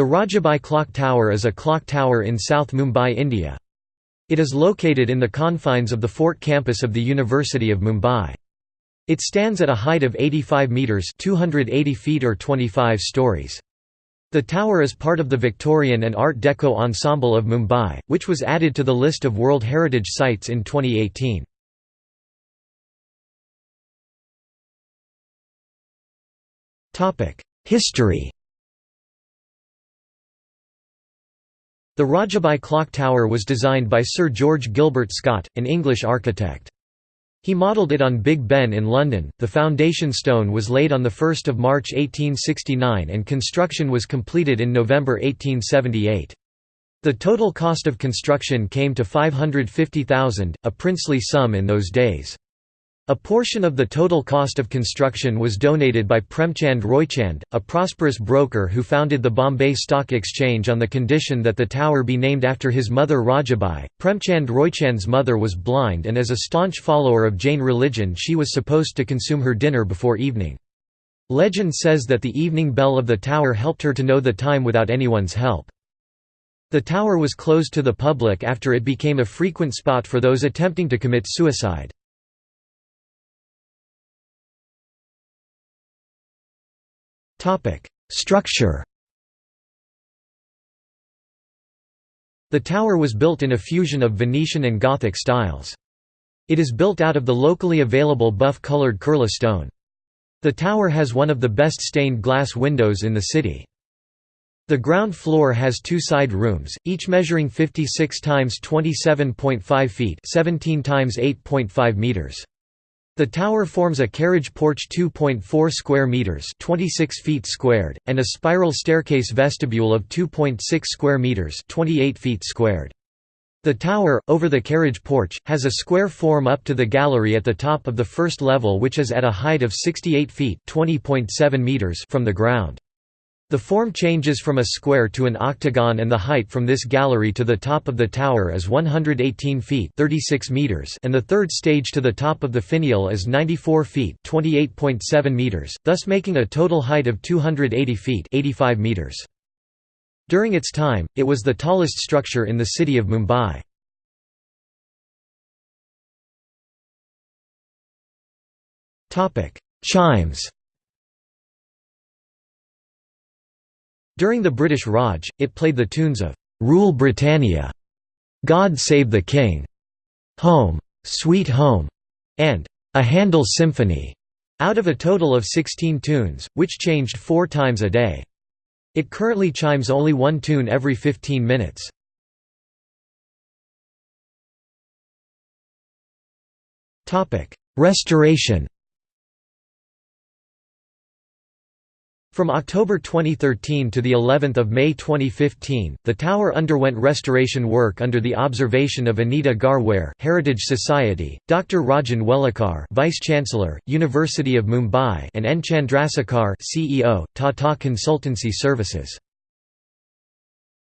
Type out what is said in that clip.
The Rajabai Clock Tower is a clock tower in South Mumbai, India. It is located in the confines of the Fort campus of the University of Mumbai. It stands at a height of 85 metres 280 feet or 25 stories. The tower is part of the Victorian and Art Deco ensemble of Mumbai, which was added to the list of World Heritage Sites in 2018. History The Rajabai Clock Tower was designed by Sir George Gilbert Scott, an English architect. He modelled it on Big Ben in London. The foundation stone was laid on 1 March 1869 and construction was completed in November 1878. The total cost of construction came to 550,000, a princely sum in those days. A portion of the total cost of construction was donated by Premchand Roychand, a prosperous broker who founded the Bombay Stock Exchange on the condition that the tower be named after his mother Rajabai. Premchand Roychand's mother was blind and as a staunch follower of Jain religion she was supposed to consume her dinner before evening. Legend says that the evening bell of the tower helped her to know the time without anyone's help. The tower was closed to the public after it became a frequent spot for those attempting to commit suicide. Topic: Structure. The tower was built in a fusion of Venetian and Gothic styles. It is built out of the locally available buff-colored Kurla stone. The tower has one of the best stained glass windows in the city. The ground floor has two side rooms, each measuring 56 times 27.5 feet, 17 times 8.5 meters. The tower forms a carriage porch 2.4 square meters, 26 feet squared, and a spiral staircase vestibule of 2.6 square meters, 28 feet squared. The tower, over the carriage porch, has a square form up to the gallery at the top of the first level which is at a height of 68 feet meters from the ground. The form changes from a square to an octagon and the height from this gallery to the top of the tower is 118 feet 36 meters and the third stage to the top of the finial is 94 feet 28.7 meters, thus making a total height of 280 feet 85 meters. During its time, it was the tallest structure in the city of Mumbai. Chimes During the British Raj, it played the tunes of "'Rule Britannia", "'God Save the King", "'Home, Sweet Home", and "'A Handel Symphony", out of a total of 16 tunes, which changed four times a day. It currently chimes only one tune every 15 minutes. Restoration From October 2013 to the 11th of May 2015, the tower underwent restoration work under the observation of Anita Garware, Heritage Society, Dr. Rajan Welukar, Vice Chancellor, University of Mumbai, and N Chandrasekhar, CEO, Tata Consultancy Services.